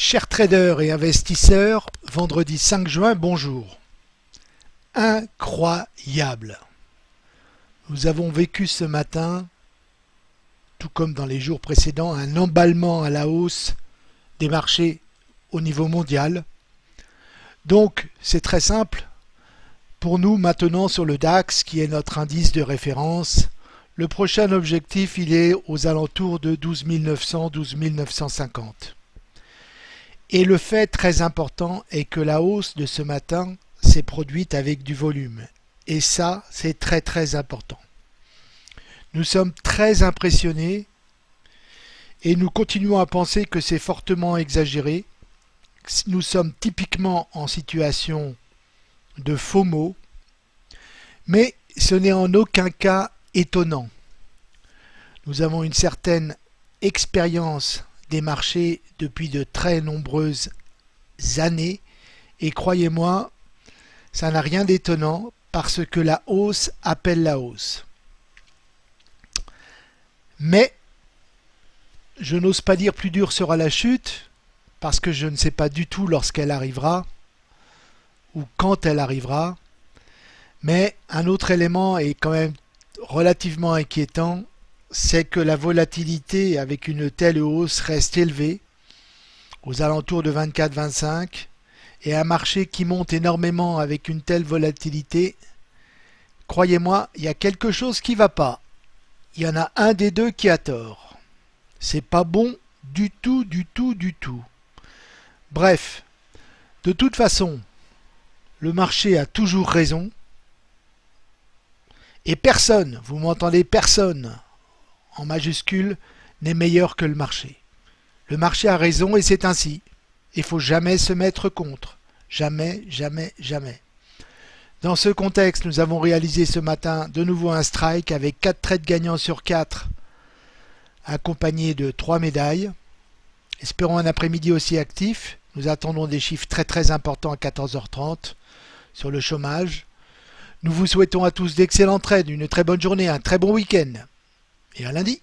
Chers traders et investisseurs, vendredi 5 juin, bonjour. Incroyable. Nous avons vécu ce matin, tout comme dans les jours précédents, un emballement à la hausse des marchés au niveau mondial. Donc, c'est très simple. Pour nous, maintenant, sur le DAX, qui est notre indice de référence, le prochain objectif, il est aux alentours de 12 900, 12 950. Et le fait très important est que la hausse de ce matin s'est produite avec du volume. Et ça, c'est très très important. Nous sommes très impressionnés et nous continuons à penser que c'est fortement exagéré. Nous sommes typiquement en situation de faux mots, mais ce n'est en aucun cas étonnant. Nous avons une certaine expérience des marchés depuis de très nombreuses années et croyez-moi, ça n'a rien d'étonnant parce que la hausse appelle la hausse. Mais je n'ose pas dire plus dur sera la chute parce que je ne sais pas du tout lorsqu'elle arrivera ou quand elle arrivera. Mais un autre élément est quand même relativement inquiétant, c'est que la volatilité avec une telle hausse reste élevée, aux alentours de 24-25, et un marché qui monte énormément avec une telle volatilité, croyez-moi, il y a quelque chose qui ne va pas. Il y en a un des deux qui a tort. C'est pas bon du tout, du tout, du tout. Bref, de toute façon, le marché a toujours raison. Et personne, vous m'entendez, personne en majuscule n'est meilleur que le marché. Le marché a raison et c'est ainsi. Il faut jamais se mettre contre. Jamais, jamais, jamais. Dans ce contexte, nous avons réalisé ce matin de nouveau un strike avec 4 trades gagnants sur 4 accompagnés de 3 médailles. Espérons un après-midi aussi actif. Nous attendons des chiffres très très importants à 14h30 sur le chômage. Nous vous souhaitons à tous d'excellents trades, une très bonne journée, un très bon week-end et à lundi.